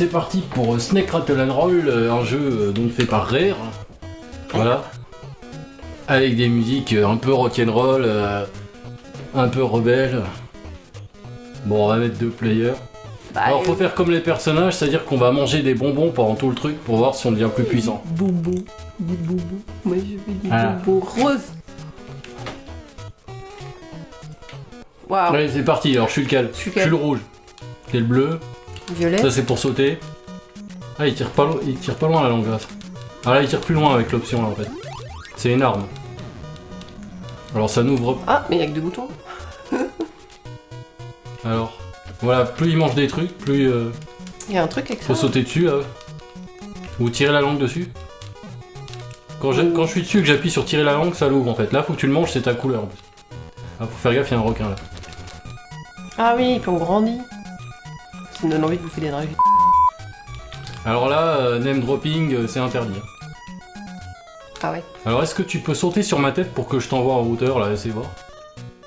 c'est parti pour euh, Snake Rattle and Roll, euh, un jeu euh, donc fait par Rare. Voilà. Avec des musiques un peu rock'n'roll, un peu rebelles. Bon, on va mettre deux players. Bah, Alors, faut faire comme les personnages, c'est-à-dire qu'on va manger des bonbons pendant tout le truc pour voir si on devient plus puissant. Boubou, des boubous. Moi je veux des Ah. boubous roses. Waouh, Allez, c'est parti. Alors, je suis lequel? Je suis Je suis le rouge. T'es le bleu? Violet. Ça, c'est pour sauter. Ah, il tire pas, lo- il tire pas loin la langue. Ah là, il tire plus loin avec l'option là en fait. C'est une arme. Alors, ça n'ouvre Ah, mais il y a que deux boutons. Alors, voilà, plus il mange des trucs, plus euh, Il y a un truc avec ça. faut sauter dessus là. Ou tirer la langue dessus. Quand je, quand je suis dessus et que j'appuie sur tirer la langue, ça l'ouvre en fait. Là, faut que tu le manges, c'est ta couleur en plus. Ah, faut faire gaffe, il y a un requin là. Ah oui, puis on grandit. Ça me donne envie de bouffer des dragées. Alors là, euh, name dropping, euh, c'est interdit. hein. Ah ouais. Alors, est-ce que tu peux sauter sur ma tête pour que je t'envoie en hauteur là, essaye voir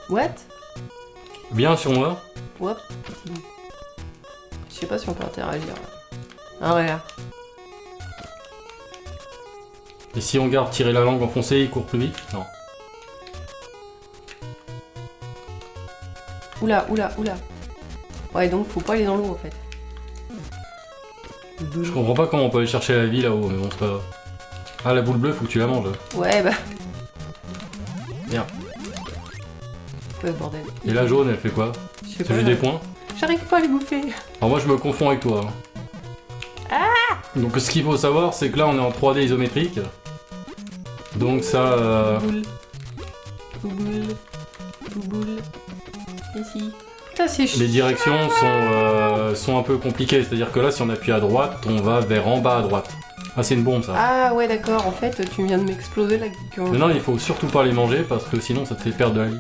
What? Bien sur moi. What Je sais pas si on peut interagir. Ah ouais. Et si on garde tirer la langue enfoncée, il court plus vite? Non. Oula, oula, oula. Ouais, donc faut pas aller dans l'eau en fait. Je comprends pas comment on peut aller chercher la vie là-haut, mais bon, c'est pas grave. Ah, la boule bleue, faut que tu la manges. Ouais, bah. Merde. Ouais, bordel. Et la jaune, elle fait quoi? C'est juste des points? J'arrive pas à les bouffer. Alors moi, je me confonds avec toi. hein. Donc ce qu'il faut savoir, c'est que là, on est en 3D isométrique. Donc ça... euh, Boule. Boule. Boule. Ici. Les directions sont, euh, sont un peu compliquées, c'est-à-dire que là, si on appuie à droite, on va vers en bas à droite. Ah, c'est une bombe, ça. Ah ouais, d'accord. En fait, tu viens de m'exploser la gueule. Mais non, il faut surtout pas les manger, parce que sinon, ça te fait perdre de la vie.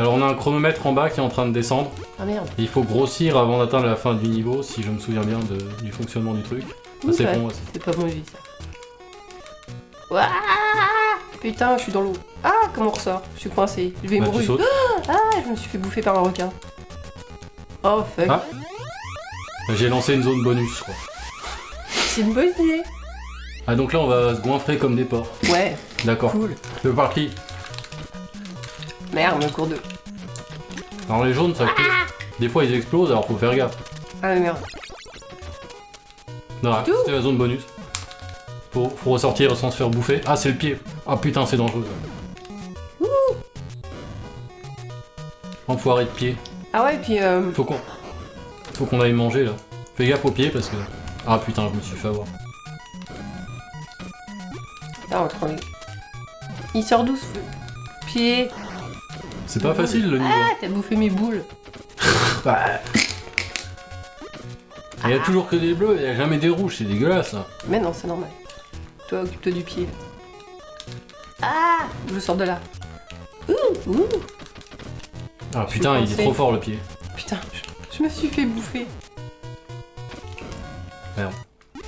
Alors, on a un chronomètre en bas qui est en train de descendre. Ah merde. Et il faut grossir avant d'atteindre la fin du niveau, si je me souviens bien de- du fonctionnement du truc. Ah, c'est bon, ouais, c'est- C'est pas bon, j'ai ça. Ouah Putain, je suis dans l'eau. Ah, comment on ressort? Je suis coincé. Je vais Bah, mourir. sautes. Ah, je me suis fait bouffer par un requin. Oh fuck. Ah. J'ai lancé une zone bonus, crois. C'est une bonne idée. Ah, donc là, on va se goinfrer comme des porcs. Ouais, D'accord. cool. Le par qui? Merde, le cours d'eau. Alors, les jaunes, ça coûte. Des fois, ils explosent, alors faut faire gaffe. Ah mais merde. Non, c'était la zone bonus. Faut, faut ressortir sans se faire bouffer. Ah, c'est le pied. Ah putain, c'est dangereux. Enfoiré de pied. Ah ouais, puis euh, Faut qu'on. Faut qu'on aille manger là. Fais gaffe aux pieds parce que. Ah putain, je me suis fait avoir. Ah, on trouve. Il sort d'où ce Pied? C'est pas facile le niveau. Ah, t'as bouffé mes boules. Il y a toujours que des bleus, il y a jamais des rouges, c'est dégueulasse. Mais non, c'est normal. Toi, occupe-toi du pied. Ah Je sors de là. Ouh, ouh. Ah Je putain, il est trop fort le pied. Putain, je, je me suis fait bouffer. Merde.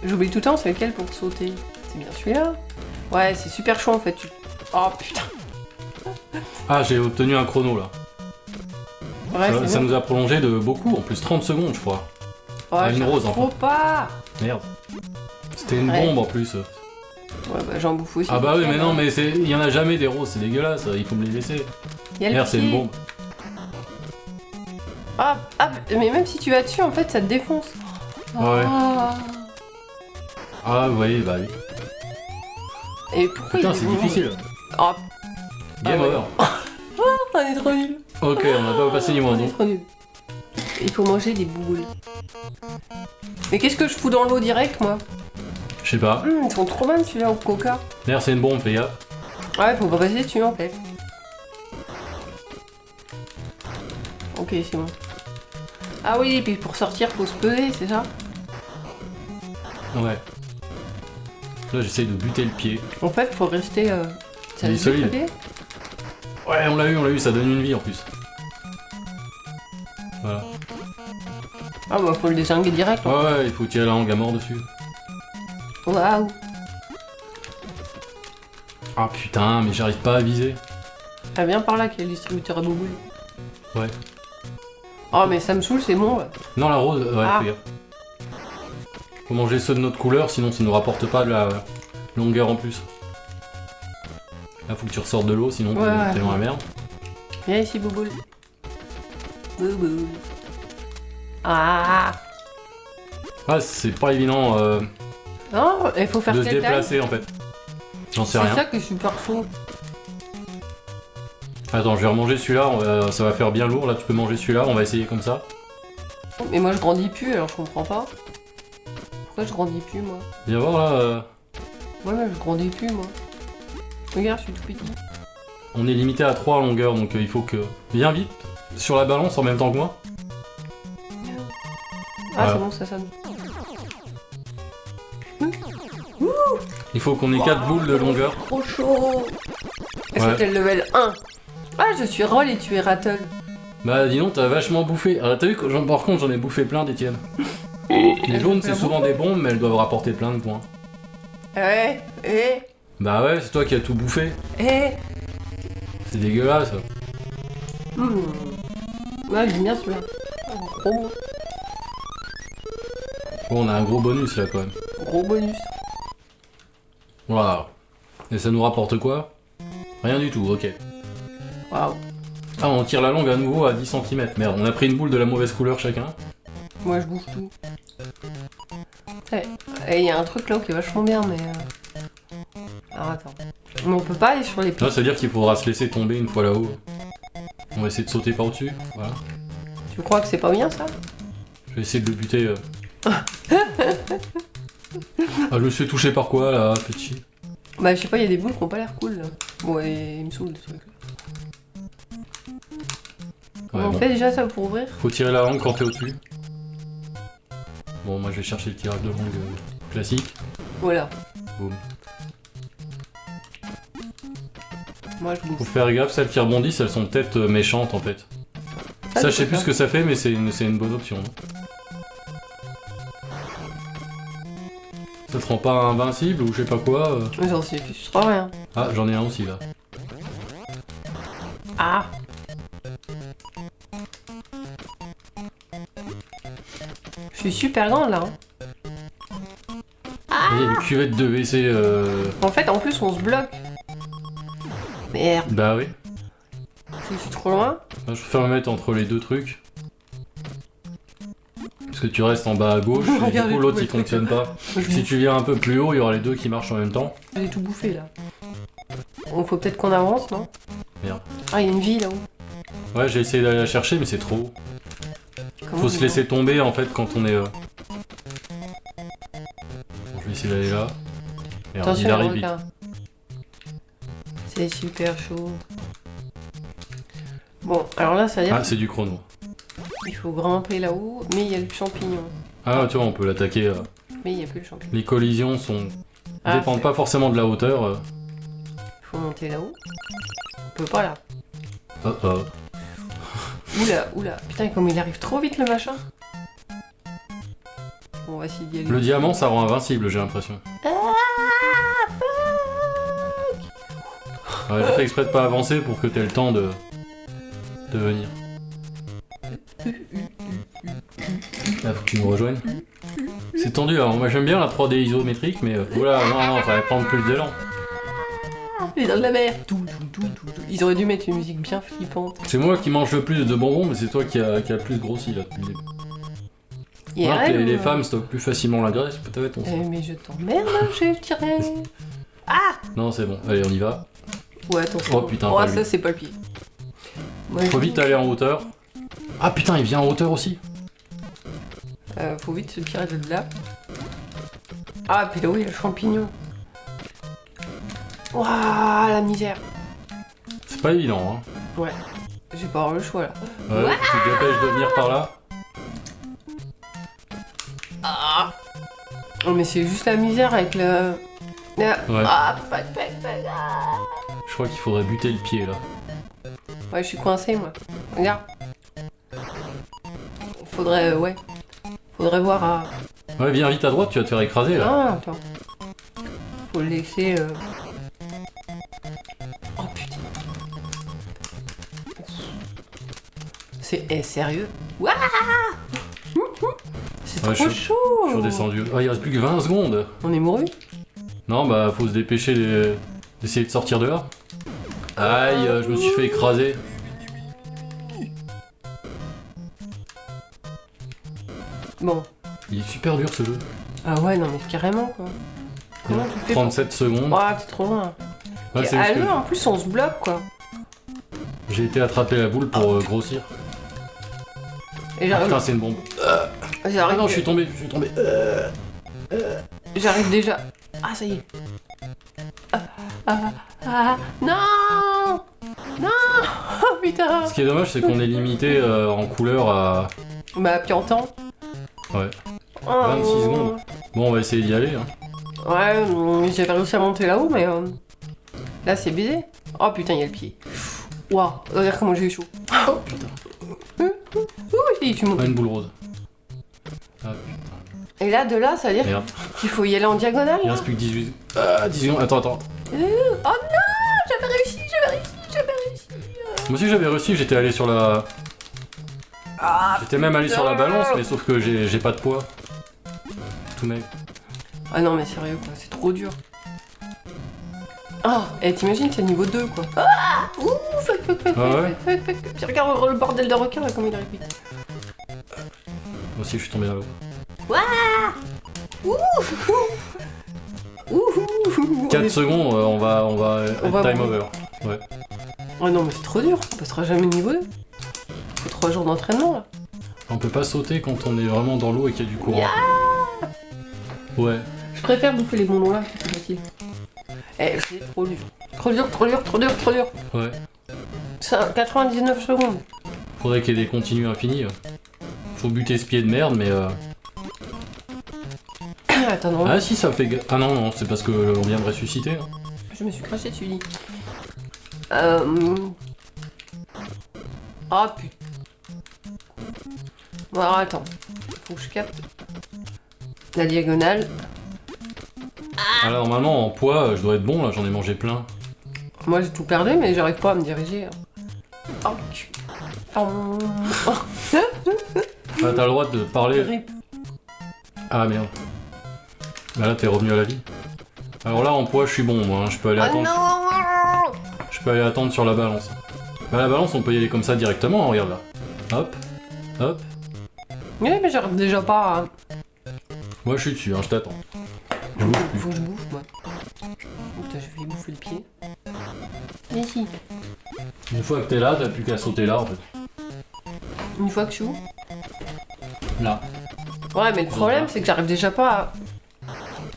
J'oublie tout le temps, c'est lequel pour sauter C'est bien celui-là Ouais, c'est super chaud en fait. Oh putain Ah, j'ai obtenu un chrono là. Ouais, ça ça nous a prolongé de beaucoup, en plus 30 secondes je crois. Ouais, Ah, une rose, trop pas Merde. C'était une Ouais. bombe en plus. Ouais, bah j'en bouffe aussi. Ah bah oui, mais non, mais c'est- il y en a jamais des roses, c'est dégueulasse, il faut me les laisser. Il y a le Merde, c'est une bombe. Ah, ah, mais même si tu vas dessus, en fait, ça te défonce. Ouais. Ah. Ah oui, bah oui. Et pourquoi Putain, il c'est difficile. Oh, Game Ah over. on est trop nuls. Ok, on a pas passé niveau On 1. est trop nuls. Il faut manger des boules. Mais qu'est-ce que je fous dans l'eau direct, moi? Je sais pas. Hum, Ils sont trop bonnes, celui-là, au coca. Merde, c'est une bombe, fais gaffe. Ouais, faut pas passer dessus, en fait. Ok, c'est bon. Ah oui, et puis pour sortir, faut se peser, c'est ça? Ouais. Là, j'essaye de buter le pied. En fait, faut rester... Euh... Ça Il est solide. Ouais, on l'a eu, on l'a eu, ça donne une vie en plus. Voilà. Ah bah, faut le désinguer direct. hein. Ouais, ouais, il faut tirer la langue à mort dessus. Waouh Ah putain, mais j'arrive pas à viser. Ah, viens par là, qu'il y a le distributeur à boubouille. Ouais. Oh, mais ça me saoule, c'est bon. ouais. Non, la rose, ouais, Ah. gaffe. Faut manger ceux de notre couleur, sinon ça nous rapporte pas de la longueur en plus. Là, faut que tu ressortes de l'eau, sinon t'es Ouais, ouais. t'es dans la merde. Viens ici, Bouboule. Bouboule. Ah Ah, c'est pas évident euh, Non, il faut faire de se quelle taille déplacer en fait. J'en sais C'est rien. ça que je suis super chaud. Attends, je vais remanger celui-là, va- ça va faire bien lourd. Là, tu peux manger celui-là, on va essayer comme ça. Mais moi je grandis plus, alors je comprends pas. Pourquoi je grandis plus, moi? Viens voir là, euh, Ouais, mais je grandis plus, moi. Regarde, je suis tout petit. on est limité à 3 longueurs, donc euh, il faut que. Viens vite sur la balance en même temps que moi. Ah, Voilà. c'est bon, ça sonne. Il faut qu'on ait 4 boules de longueur. Trop chaud Est-ce Ouais. que t'es le level 1 Ah, je suis Roll et tu es Rattle. Bah dis donc, t'as vachement bouffé. Ah, t'as vu que par contre j'en ai bouffé plein d'Etienne. Les jaunes c'est souvent des bombes, mais elles doivent rapporter plein de points. Eh, eh, Bah ouais, c'est toi qui as tout bouffé. eh C'est dégueulasse. Hmm. Ouais, j'aime bien celui-là. Gros, Bon, on a un gros bonus là quand même. gros bonus. Voilà. Et ça nous rapporte quoi? Rien du tout, ok. Waouh. Ah, on tire la longue à nouveau à 10 cm. Merde, on a pris une boule de la mauvaise couleur chacun. Moi, je bouffe tout. Eh, il y a un truc là qui est vachement bien, mais... euh, Alors, attends. Mais on peut pas aller sur les pieds. Là, ça veut dire qu'il faudra se laisser tomber une fois là-haut. On va essayer de sauter par-dessus. Voilà. Tu crois que c'est pas bien, ça? Je vais essayer de le buter. euh. ah, je me suis touché par quoi là, petit Bah, je sais pas, il y a des boules qui ont pas l'air cool, là. Bon, et il me saoule, ce truc. Ouais, on bon. fait déjà ça pour ouvrir Faut tirer la langue quand t'es au-dessus. Bon, moi je vais chercher le tirage de langue euh, classique. Voilà. Boum. Moi, je Faut bouffe. faire gaffe, celles qui rebondissent, elles sont peut-être euh, méchantes en fait. Ça, je sais plus ce que ça fait, mais c'est une, c'est une bonne option. Ça te rend pas invincible ou je sais pas quoi euh. J'en sais plus, je crois rien. Ah, j'en ai un aussi là. Ah Je suis super grande là. hein. Il y a une cuvette de WC. Euh... En fait, en plus, on se bloque. Merde, Bah oui. je suis trop loin. Moi, je préfère me mettre entre les deux trucs. Parce que tu restes en bas à gauche, et du coup l'autre il fonctionne pas. Si tu viens un peu plus haut, il y aura les deux qui marchent en même temps. J'ai tout bouffé là. Bon, faut peut-être qu'on avance, non? Merde. Ah, il y a une vie là-haut. Ouais, j'ai essayé d'aller la chercher, mais c'est trop haut. Comment Faut se y laisser tomber en fait quand on est. euh, Bon, je vais essayer d'aller là. Merde, Attention, il arrive vite. C'est super chaud. Bon, alors là, ça veut dire Ah, c'est du chrono. Qu'il faut grimper là-haut, mais il y a le champignon. Ah, tu vois, on peut l'attaquer. euh. Mais il n'y a plus le champignon. Les collisions sont. Ah, dépendent pas forcément de la hauteur. euh. Il faut monter là-haut. On peut pas là. Oh, oh. Oula, oula. Putain, comme il arrive trop vite le machin. Bon, on va essayer d'y aller. Le diamant, ça rend invincible, j'ai l'impression. Ah, Ouais, j'ai fait exprès de pas avancer pour que t'aies le temps de. de venir. Là, faut que tu me rejoignes. C'est tendu, alors moi j'aime bien la 3D isométrique, mais. euh, Oula, non, non, fallait prendre plus d'élan. Il est dans de la mer. Tout, tout, tout, tout, tout. Ils auraient dû mettre une musique bien flippante. C'est moi qui mange le plus de bonbons, mais c'est toi qui a, qui a le plus grossi là depuis les, les femmes stockent plus facilement la graisse, peut-être on sait. Eh, mais je t'emmerde, j'ai tiré. Non, c'est bon, allez, on y va. Ouais, attention. Oh, putain, Oh, ça, c'est pas le pied. Moi, Faut je- vite aller en hauteur. Ah putain, il vient en hauteur aussi. Euh, faut vite se tirer de là. Ah, puis là, oui, le champignon. Waouh, la misère. C'est pas évident, hein. Ouais. J'ai pas avoir le choix là. Ouais, tu te dépêches de venir par là. Ah Oh, mais c'est juste la misère avec le. Ah, Ouais. ah. Je crois qu'il faudrait buter le pied là. Ouais, je suis coincé moi. Regarde. Faudrait. euh, ouais. Faudrait voir à. Ouais, viens vite à droite, tu vas te faire écraser là. Ah, attends. Faut le laisser. euh. Oh putain. C'est. Eh, sérieux? C'est Ouais, trop je- chaud Je suis redescendu. Ah, il reste plus que 20 secondes. On est mouru Non, bah, faut se dépêcher de- d'essayer de sortir de là. Aïe, euh, je me suis fait écraser. Bon. Il est super dur ce jeu. Ah ouais, non mais carrément quoi. Comment tu fais pour- 37 secondes. Ah, t'es trop loin. Ouais, Et à que en plus, on se bloque quoi. j'ai été attraper la boule pour euh, grossir. Et Ah, j'arrive. putain, c'est une bombe. Ah j'arrive- non, je suis tombé, je suis tombé. J'arrive déjà. Ah, ça y est. Ah, ah, ah, non Non Oh putain Ce qui est dommage, c'est qu'on est limité euh, en couleur à. Bah, puis en temps. Ouais. Oh. 26 secondes. Bon, on va essayer d'y aller. Hein. Ouais, j'avais réussi à monter là-haut, mais euh, là c'est baisé. Oh putain, il y a le pied. Waouh, regarde comment j'ai eu chaud. Oh putain. Ouh, si, tu montes. Pas une boule rose. Ah Et là, de là, ça veut dire qu'il faut y aller en diagonale. Il reste plus que 18. Ah, 18 secondes. Attends, attends. Euh, oh non J'avais réussi, j'avais réussi, j'avais réussi. Moi aussi, j'avais réussi, j'étais allé sur la. Ah, J'étais même allé sur la balance, mais sauf que j'ai pas de poids. Tout mec. ah non, mais sérieux quoi, c'est trop dur. Ah, et t'imagines, c'est niveau 2 quoi. Ah Ouh, fuck, fuck, fuck, Ah ouais fuck, fuck, fuck, regarde le bordel de requin là, comme il arrive vite. Moi aussi, je suis tombé là-haut. Ouh Ouh 4 secondes, euh, on va, on va On être va time over. Oh non, mais c'est trop dur, on passera jamais niveau 2. Faut 3 jours d'entraînement là. On peut pas sauter quand on est vraiment dans l'eau et qu'il y a du courant. Ouais. Je préfère bouffer les bonbons là, c'est facile. Eh, c'est trop dur. Trop dur, trop dur, trop dur, trop dur. Ouais. Ça, 99 secondes. Faudrait qu'il y ait des continues infinis. Faut buter ce pied de merde, mais. euh, Attends, non, Ah si, ça fait. Ah non, non, c'est parce que euh, on vient de ressusciter. hein. je me suis craché dessus, dis. Euh... Ah putain. Bon, alors attends. Faut que je capte. La diagonale. Ah là, normalement, en poids, euh, je dois être bon, là, j'en ai mangé plein. Moi j'ai tout perdu, mais j'arrive pas à me diriger. Oh, cul. Oh, Ah, t'as le droit de parler. rip. Ah merde. Bah là, t'es revenu à la vie. Alors là, en poids, je suis bon, moi. hein, Je peux aller Oh attendre. non Je peux aller attendre sur la balance. Bah la balance, on peut y aller comme ça directement, hein, regarde là. Hop, hop. Oui, mais j'arrive déjà pas à... Moi, je suis dessus, hein, je t'attends. Je. Faut que je bouffe, moi. Putain, je vais bouffer le pied. Mais si. Une fois que t'es là, t'as plus qu'à sauter là, en fait. Une fois que je suis où? Là. Ouais, mais le problème, c'est que j'arrive déjà pas à...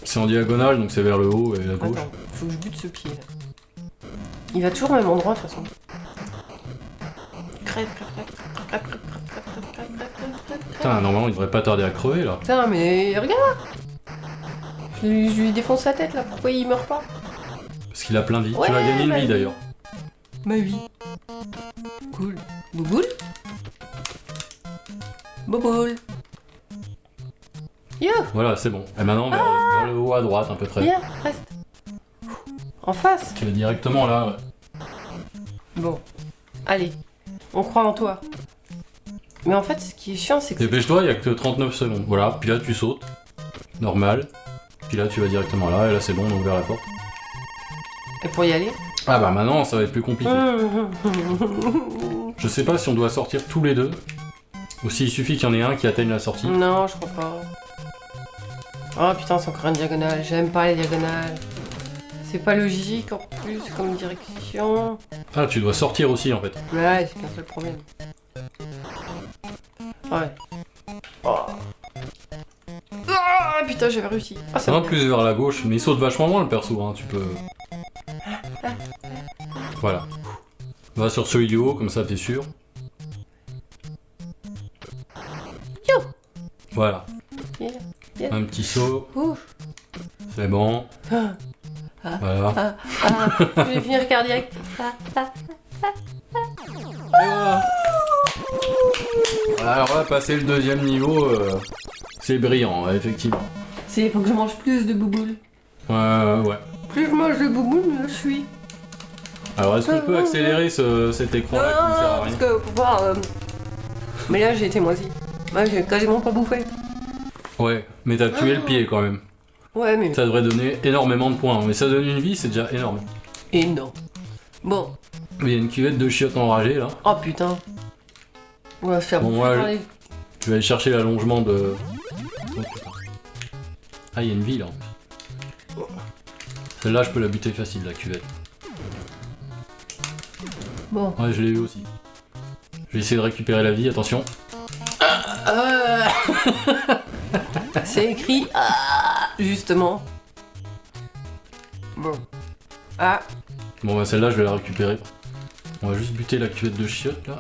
C'est en diagonale, donc c'est vers le haut et à gauche. Faut que je bute ce pied, là. Il va toujours au même endroit, de toute façon. Crève, crève, crève, crève, crève. Putain, normalement, il devrait pas tarder à crever, là. Putain, mais regarde je lui, je lui défonce la tête, là. Pourquoi il meurt pas Parce qu'il a plein de vie. Ouais, tu vas gagner une vie, d'ailleurs. Ma vie. Cool. Bouboule Bouboule Yo Voilà, c'est bon. Et maintenant, vers, vers le haut à droite, à peu près. Viens, reste. En face Tu vas directement là, ouais. Bon. Allez. On croit en toi. Mais en fait, ce qui est chiant, c'est que... Dépêche-toi, il y a que 39 secondes. Voilà, puis là, tu sautes. Normal. Puis là, tu vas directement là, et là, c'est bon, donc vers la porte. Et pour y aller Ah bah maintenant, ça va être plus compliqué. Je sais pas si on doit sortir tous les deux. Ou s'il suffit qu'il y en ait un qui atteigne la sortie. Non, je crois pas. Oh putain, c'est encore une diagonale. J'aime pas les diagonales. C'est pas logique en plus comme direction. Ah, tu dois sortir aussi en fait. Ouais, c'est qu'un seul problème. Ouais. Oh. Ah putain, j'avais réussi. Ah, Ça va plus vers la gauche, mais il saute vachement loin le perso, hein, tu peux. Voilà. Va sur celui du haut, comme ça t'es sûr. Yo Voilà. Yeah, yeah. Un petit saut, c'est bon. Ah, Ah. Voilà. ah, ah, je vais finir cardiaque. Et voilà. Alors là, passer le deuxième niveau, euh, c'est brillant, ouais, effectivement. C'est faut que je mange plus de bouboules. Ouais, ouais. Plus je mange de bouboules, mieux je suis. Alors est-ce qu'on peut accélérer ce- cet écran là qui ne sert à parce rien que pour voir. euh, Mais là, j'ai été moisi. Moi, j'ai quasiment pas bouffé. Ouais, mais t'as tué le pied quand même. Ouais, mais Ça devrait donner énormément de points. Mais ça donne une vie, c'est déjà énorme. énorme. Bon, Il y a une cuvette de chiottes enragées là. oh putain. On va faire Bon, Je vais aller chercher l'allongement de. Oh, putain. Ah, il y a une vie là. Celle-là, je peux la buter facile, la cuvette. Bon. Ouais, je l'ai eu aussi. Je vais essayer de récupérer la vie, attention. Euh, C'est écrit ah, justement. Bon. Ah, Bon, bah celle-là, je vais la récupérer. On va juste buter la cuvette de chiottes là.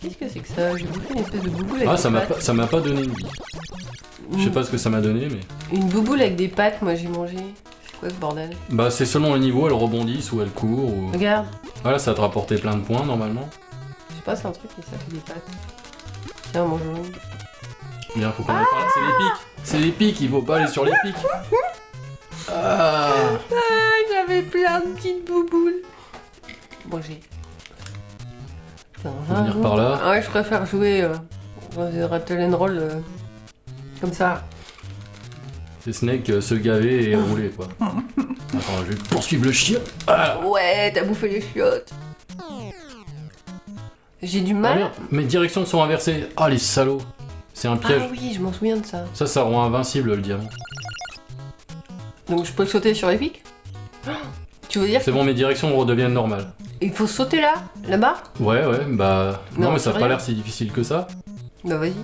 Qu'est-ce que c'est que ça J'ai bouffé une espèce de bouboule avec Ah, des ça m'a pas, ça m'a pas donné une vie. Je sais pas ce que ça m'a donné, mais. Une bouboule avec des pattes, moi j'ai mangé. C'est quoi ce bordel Bah, c'est selon le niveau, elles rebondissent ou elles courent. Ou... Regarde, Voilà, ça va te rapporter plein de points normalement. je sais pas, c'est un truc mais ça fait des pattes. Tiens, mangeons. Bien, faut qu'on aille par là. C'est les pics. C'est les pics, il faut pas aller sur les pics. Ah. Ah, j'avais plein de petites bouboules. Bon, j'ai. Faut venir par là. Ah ouais, je préfère jouer euh, dans des rattle and roll euh, comme ça. C'est Snake euh, se gaver et rouler quoi. Attends, je vais poursuivre le chien. Ah, Ouais, t'as bouffé les chiottes. J'ai du Ah, mal. merde, mes directions sont inversées. Ah les salauds. C'est un piège. Ah oui, je m'en souviens de ça. Ça, ça rend invincible le diamant. Donc je peux sauter sur les pics? Tu veux dire C'est bon, mes directions redeviennent normales. qu'il faut sauter là Là-bas Ouais, ouais, bah. Non, Non, mais ça a pas l'air si difficile que ça. Bah vas-y.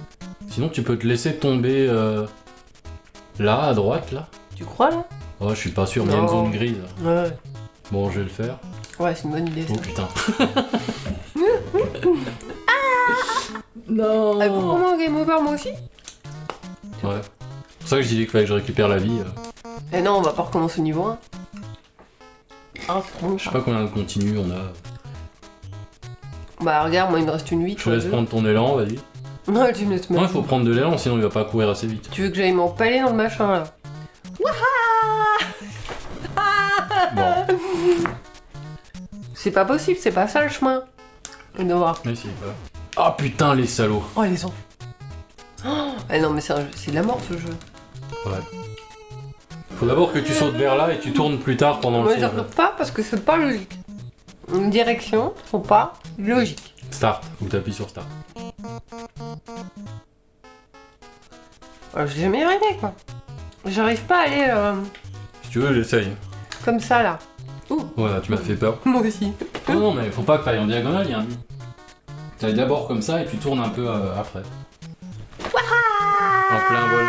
Sinon, tu peux te laisser tomber euh, là, à droite, là. Tu crois là Oh, je suis pas sûr, mais il y a une zone grise. Ouais. Bon, je vais le faire. Ouais, c'est une bonne idée ça. Oh putain. non Ah, pour moi, game over moi aussi Ouais. C'est pour ça que je disais qu'il fallait que je récupère la vie. euh. Eh non, on va pas recommencer au niveau 1. Ah. Je sais pas combien de continu on a. Bah regarde, moi il me reste une 8. Je te laisse prendre ton élan, vas-y. Ouais, tu me laisses Non, il faut prendre de l'élan, sinon il va pas courir assez vite. Tu veux que j'aille m'empaler dans le machin là? Bon, C'est pas possible, c'est pas ça le chemin. On va voir. mais si, voilà. Ah putain, les salauds. Oh les enfants. Oh, eh non mais c'est de la mort ce jeu. Ouais. Faut d'abord que tu sautes vers là et tu tournes plus tard pendant Moi le je tour. regarde pas parce que c'est pas logique. Une direction sont pas logiques. Start, faut que t'appuies sur Start. Alors, J'ai jamais arrivé quoi. J'arrive pas à aller euh, Si tu veux, j'essaye. comme ça là. Ouh, Voilà, tu m'as fait peur. moi aussi. Non, non, mais faut pas que t'ailles en diagonale, il y a un but. T'ailles d'abord comme ça et tu tournes un peu euh, après. En plein vol.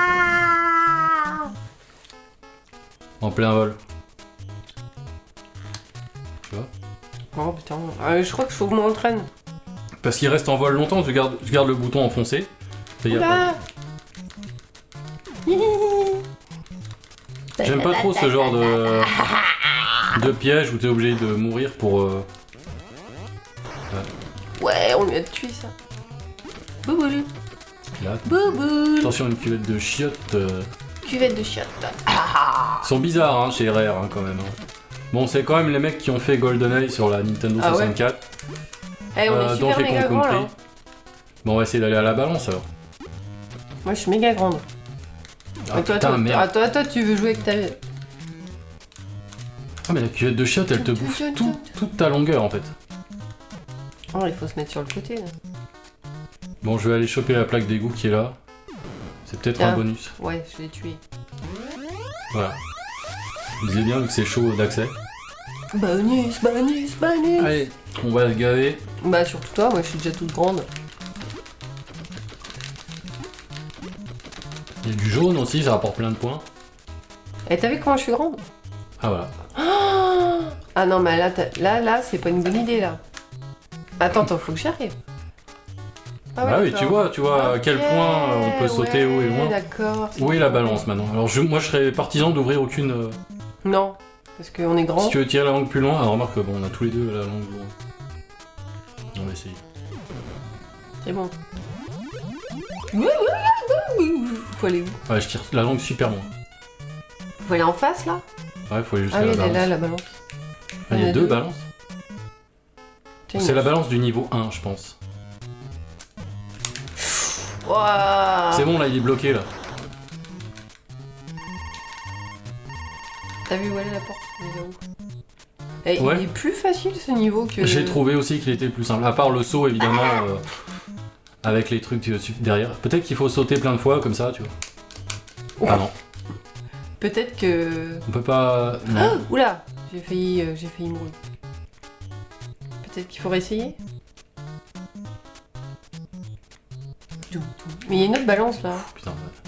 En plein vol. Tu vois Oh putain, Euh, je crois que faut que je m'entraîne. Parce qu'il reste en vol longtemps, tu gardes, tu gardes le bouton enfoncé. Oula J'aime pas trop ce genre de, de piège où t'es obligé de mourir pour. euh, Ouais, on lui a tué ça. Bouboule, là. bouboule. Attention, une cuvette de chiottes. euh, Cuvette de chiottes. Ils sont bizarres hein, chez Rare hein, quand même. hein. Bon, c'est quand même les mecs qui ont fait GoldenEye sur la Nintendo Ah ouais 64. Eh, on Euh, est super Donkey méga grand là. Bon, on va essayer d'aller à la balance alors. Moi je suis méga grande. Ah toi, putain, toi, merde. ah, toi, toi, tu veux jouer avec ta. Ah, mais la cuvette de chiottes, elle te bouffe tout- toute ta longueur en fait. Oh, il faut se mettre sur le côté là. Bon, je vais aller choper la plaque d'égout qui est là. C'est peut-être un bonus. Ouais, je l'ai tué. Voilà. Je disais bien vu que c'est chaud d'accès. Bonus, bonus, bonus. Allez, on va se gaver. Bah, surtout toi, moi je suis déjà toute grande. Il y a du jaune aussi, ça rapporte plein de points. Et t'as vu comment je suis grande? Ah voilà. Ah non, mais là, t'as- là, là, c'est pas une bonne idée là. Attends, attends, faut que j'y arrive. Ah ouais, Ah oui, tu vois, tu vois à quel point euh, on peut sauter haut et loin. Où est la balance maintenant? Alors je, moi je serais partisan d'ouvrir aucune. Non, parce qu'on est grand. Si tu veux tirer la langue plus loin, alors remarque que bon, on a tous les deux la langue loin. On va essayer. C'est bon. Faut aller où Ouais, je tire la langue super loin. Faut aller en face là Ouais, faut aller jusqu'à Ah oui, la elle est balance. là, la balance. Ah, il y a deux balances. Tiens, C'est la balance du niveau 1, je pense. Ouah. C'est bon, là, il est bloqué, là. T'as vu où elle est la porte Eh, Ouais. Il est plus facile ce niveau que. J'ai trouvé aussi qu'il était plus simple. À part le saut, évidemment, euh, avec les trucs euh, derrière. Peut-être qu'il faut sauter plein de fois, comme ça, tu vois. Ah non, Peut-être que. on peut pas... Non. Oula J'ai failli, euh, j'ai failli mourir. Peut-être qu'il faut réessayer. Mais il y a une autre balance là. Putain, ouais.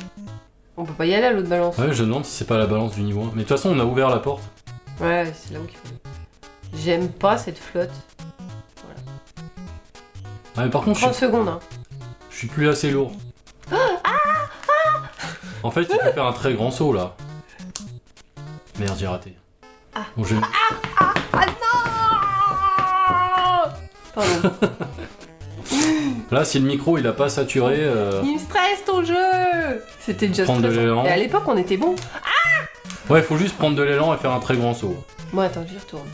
On peut pas y aller à l'autre balance. Ouais, je demande si c'est pas la balance du niveau 1. Mais de toute façon, on a ouvert la porte. Ouais, c'est là où il faut. J'aime pas cette flotte. Ah, mais par contre, je 30 suis, secondes, hein. je suis plus assez lourd. En fait, il faut faire un très grand saut, là. Merde, j'ai raté. Ah. Bon, je- Pardon. Là, si le micro, il a pas saturé... euh, il me stresse ton jeu C'était déjà Prendre de stressant. l'élan. Et à l'époque, on était bon. Ouais, il faut juste prendre de l'élan et faire un très grand saut. Bon, attends, j'y retourne.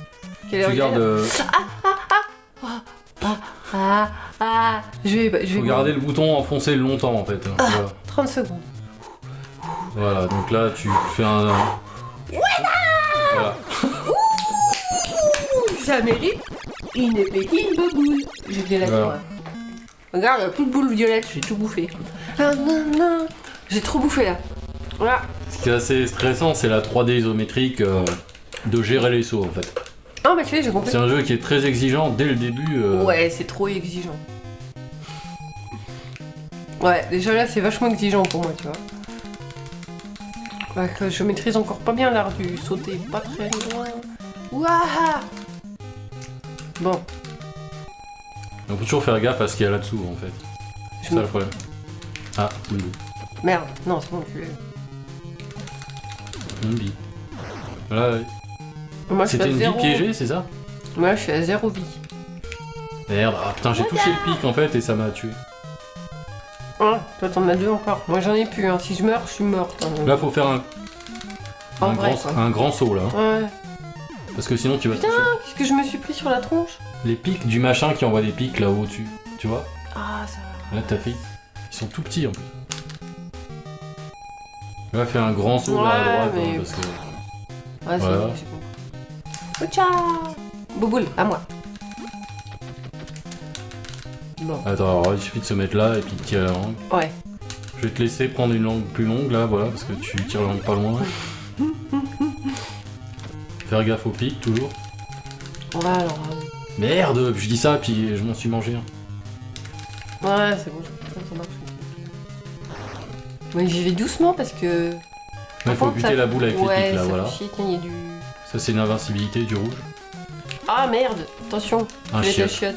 Quelle heure Tu il est, gardes... là euh, Ah, ah, je vais, je vais faut garder le bouton enfoncé longtemps, en fait. Ah. Voilà. 30 secondes. Voilà, donc là tu fais un. Voilà. Ça mérite une épée boule. J'ai la Voilà. toi. Regarde, plus de boules violettes, j'ai tout bouffé. Ah, non, non. J'ai trop bouffé là. Voilà. Ce qui est assez stressant, c'est la 3D isométrique euh, de gérer les sauts en fait. Ah, bah tu sais, j'ai compris. C'est un jeu qui est très exigeant dès le début. euh, Ouais, c'est trop exigeant. Ouais, déjà là, c'est vachement exigeant pour moi, tu vois. Ouais, que je maîtrise encore pas bien l'art du sauter pas très loin. Ouah Bon, On peut toujours faire gaffe à ce qu'il y a là-dessous en fait. C'est ça me... le problème. Ah, Mumbi. Merde, non, c'est bon, je l'ai. Mumbi. Voilà, ouais. Moi, C'était une vie piégée, c'est ça Moi, je suis à zéro vie. Merde, ah putain, j'ai touché le pic en fait et ça m'a tué. Ah, toi, t'en as deux encore. Moi, j'en ai plus. Hein. Si je meurs, je suis morte. hein. Là, faut faire un, un, vrai, grand, quoi. un grand saut là. Ouais. Parce que sinon tu vas Putain. Qu'est-ce que je me suis pris sur la tronche Les pics du machin qui envoie des pics là au-dessus. Tu vois Ah, ça va. Là, t'as fait. Ils sont tout petits en plus. Là, fais un grand saut vers la Ouais, droite mais- hein, parce que. Ouais, c'est Voilà. bon, j'ai compris. Oucha Bouboule, à moi. Bon, Attends, alors, il suffit de se mettre là et puis de tirer la langue. ouais. Je vais te laisser prendre une langue plus longue là, voilà, parce que tu tires la langue pas loin. Faire gaffe aux pics toujours. Ouais, alors. euh, Merde, je dis ça puis je m'en suis mangé. Ouais, c'est bon, Mais j'y vais doucement parce que. Il faut buter ça- la boule avec ouais, les pics là, ça voilà. fait chier, tiens, il y a du. Ça c'est une invincibilité du rouge. Ah merde, attention, Un cuvette à chiotte. chiottes.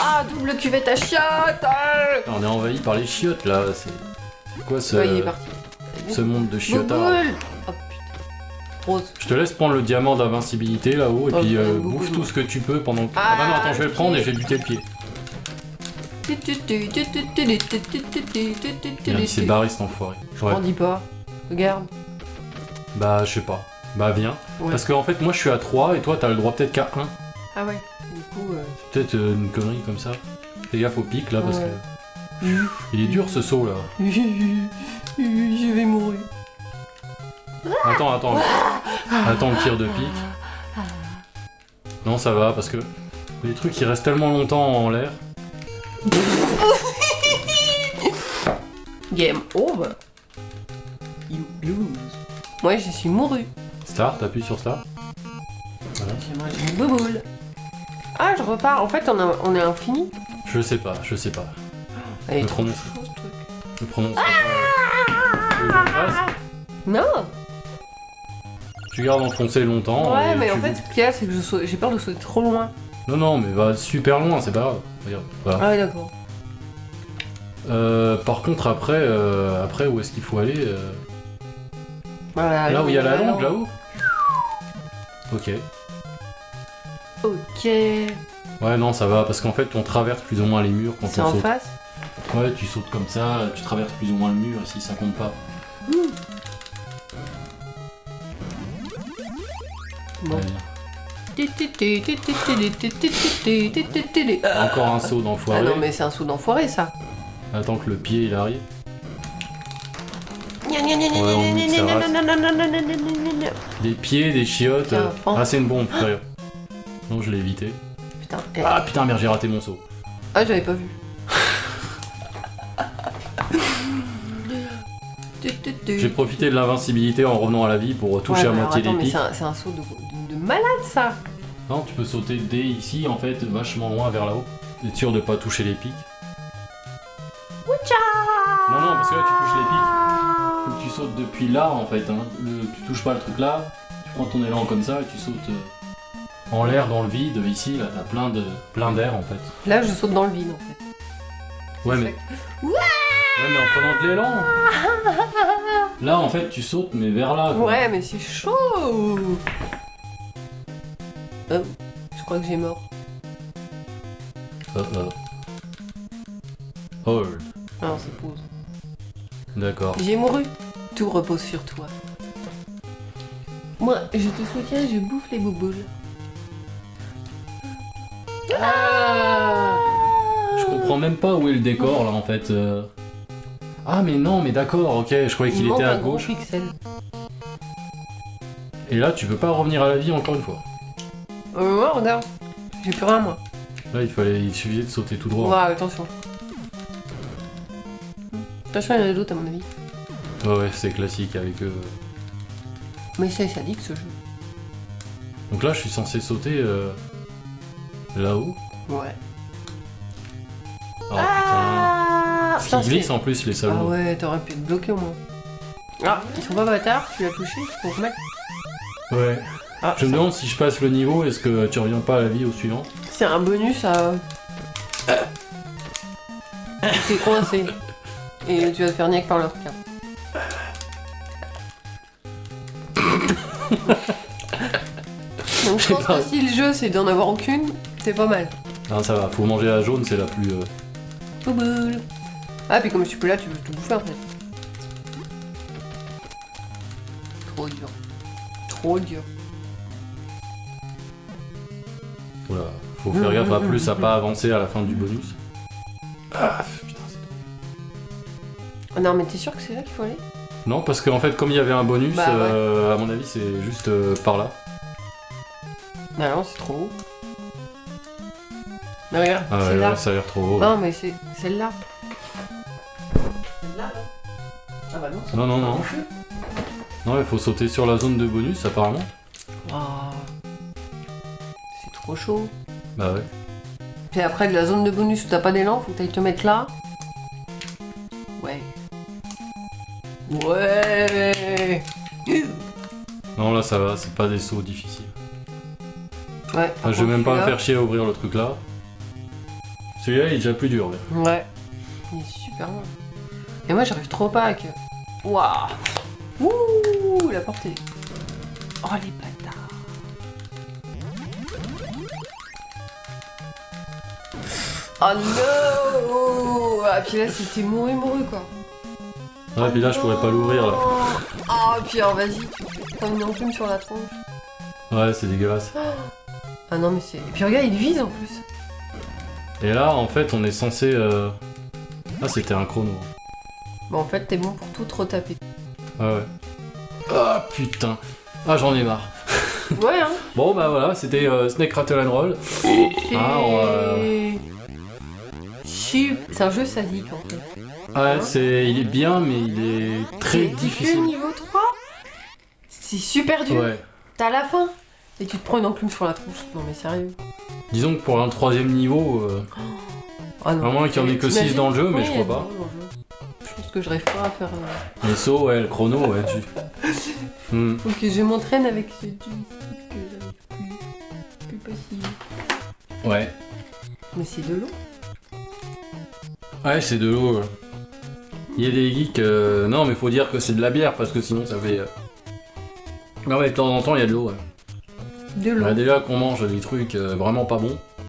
Ah, double cuvette à chiottes euh On est envahi par les chiottes là, c'est. Quoi ce, Ouais, il est parti. ce monde de chiotards? Oh putain. Rose. Je te laisse prendre le diamant d'invincibilité là-haut et Oh, puis euh, bouffe tout ce que tu peux pendant que. Ah, Ah, bah non, attends, je vais le prendre ok. et je vais buter le pied. Barré cet enfoiré. Je J'aurais- m'en dis pas. Regarde. Bah, je sais pas. Bah, viens. Ouais. Parce qu'en fait, moi je suis à 3 et toi t'as le droit peut-être qu'à 1. Ah ouais. Du coup. euh, Peut-être euh, une connerie comme ça. Fais gaffe au pic là parce Ouais. que. Il est dur ce saut là. Je vais mourir. Attends, attends. Attends le tir de pic. Non, ça va parce que les trucs ils restent tellement longtemps en l'air. Game over. You lose. Moi, je suis mouru. Start, t'appuies sur start. Voilà. J'ai mangé une bouboule. Ah, je repars. En fait, on, a- on est infini. Je sais pas, je sais pas. Elle est trop prononce. ce truc. Je pas. Fasse Non Tu gardes enfoncé longtemps. Ouais, mais tu en fait, ce qu'il y a, c'est que j'ai peur de sauter trop loin. Non, non, mais va super loin, c'est pas grave. Regarde, voilà. Ah ouais, d'accord. Euh, par contre, après, euh, après où est-ce qu'il faut aller euh, Voilà, Là où il y a la langue, là-haut Ok. Ok. Ouais, non, ça va, parce qu'en fait, on traverse plus ou moins les murs quand C'est on en saute. face Ouais, tu sautes comme ça, tu traverses plus ou moins le mur, si ça compte pas. Bon. Ouais. Ah Encore un saut d'enfoiré. non, mais c'est un saut d'enfoiré, ça. Attends que le pied il arrive. Ouais. Des pieds, des chiottes. Euh. Ah, c'est une bombe, d'ailleurs. Non, je l'ai évité. Putain. eh. Ah putain, merde, j'ai raté mon saut. Ah, j'avais pas vu. J'ai profité de l'invincibilité en revenant à la vie pour toucher Ouais, à moitié mais pics. c'est un, saut de, de, de malade ça Non, tu peux sauter dès ici, en fait, vachement loin vers là-haut. T'es sûr de pas toucher les pics. Non, non, parce que là, tu touches les pics. Faut que tu sautes depuis là, en fait. Hein. Le- tu touches pas le truc là, tu prends ton élan comme ça et tu sautes euh, en l'air, dans le vide. Ici, là, t'as plein de plein d'air, en fait. Là, je saute dans le vide en fait. Ouais, mais... Ouais. Ouais, mais en prenant de l'élan Là, en fait, tu sautes, mais vers là, quoi. Ouais, mais c'est chaud Oh, Je crois que j'ai mort. Oh, oh. Hold. Non, c'est pause. D'accord. J'ai mouru. Tout repose sur toi. Moi, je te soutiens, je bouffe les bouboules. Ah Je comprends même pas où est le décor, là, en fait. euh. Ah, mais non, mais d'accord, ok, je croyais Il qu'il était à gauche. pixel. Et là, tu peux pas revenir à la vie encore une fois. Regarde. J'ai plus rien, moi. Là, il fallait, il suffisait de sauter tout droit. Ouais, attention. Attention, il y en a d'autres à mon avis. Ouais, ouais, c'est classique avec eux. Mais c'est sadique ce jeu. Donc là, je suis censé sauter euh, là-haut. Ouais. Oh Ah putain. Qu'ils glissent en plus, les Ah salauds. ouais, t'aurais pu te bloquer au moins. Ah, ils sont pas bâtards, tu l'as touché, faut remettre. Ouais. Ah, Je me demande si je passe le niveau, est-ce que tu reviens pas à la vie au suivant c'est un bonus à. T'es coincé. Et tu vas te faire niaque par l'autre cas. Donc je pense que si le jeu c'est d'en avoir aucune, c'est pas mal. Non, ça va, faut manger la jaune, c'est la plus. euh, Bouboule. Ah, puis comme je suis plus là, tu veux tout bouffer en fait. Trop dur. Trop dur. Voilà. Faut faire gaffe à plus à pas avancer à la fin du bonus. Ah, putain, c'est- Ah non, mais t'es sûr que c'est là qu'il faut aller? Non, parce qu'en fait, comme il y avait un bonus, Bah, ouais. euh, à mon avis, c'est juste euh, par là. Bah non, c'est trop haut. Mais regarde, Ah ouais, celle-là. ouais, ça a l'air trop haut. Non, mais c'est celle-là. Celle-là, non Ah bah non. c'est Non, non, non. Non, il faut sauter sur la zone de bonus, apparemment. Ah. Trop chaud. Bah ouais. Puis après, de la zone de bonus où t'as pas d'élan, faut que t'ailles te mettre là. Ouais. Ouais Non, là, ça va, c'est pas des sauts difficiles. Ouais. Enfin, je vais même pas me faire chier à ouvrir le truc là. Celui-là, il est déjà plus dur. mais- Ouais. Il est super loin. Et moi, j'arrive trop pas à que. Waouh Ouh La portée. Oh, les. Oh non Ah, puis là, c'était mouru mouru quoi. Ouais, puis là, je pourrais pas l'ouvrir là. Ah, puis alors, vas-y, comme une enclume sur la tronche. Ouais, c'est dégueulasse. Ah non, mais c'est. Et puis regarde, il vise en plus. Et là, en fait, on est censé. euh, Ah, c'était un chrono. Bon, en fait, t'es bon pour tout te retaper. Ah ouais. Ah putain. Ah, j'en ai marre. Ouais, hein Bon, bah voilà, c'était euh, Snake Rattle and Roll. Ah, on va- C'est un jeu sadique en fait. Ouais, c'est, il est bien, mais il est très difficile. niveau 3 C'est super dur. Ouais. T'as la fin. Et tu te prends une enclume sur la tronche. Non mais sérieux. Disons que pour un troisième niveau, euh, Ah non. À moins qu'il y en ait que T'imagines six dans le jeu, mais je crois pas. Je pense que je rêve pas à faire. euh, les sauts, ouais, le chrono, ouais, tu. Hmm. Faut que je m'entraîne avec ce joystick que j'arrive plus. Plus possible. Ouais. Mais c'est de l'eau. Ouais, c'est de l'eau. Il y a des geeks. euh, Non, mais faut dire que c'est de la bière parce que sinon ça fait. euh, Non, mais de temps en temps, il y a de l'eau. Ouais. De l'eau. Bah, déjà qu'on mange des trucs euh, vraiment pas bons.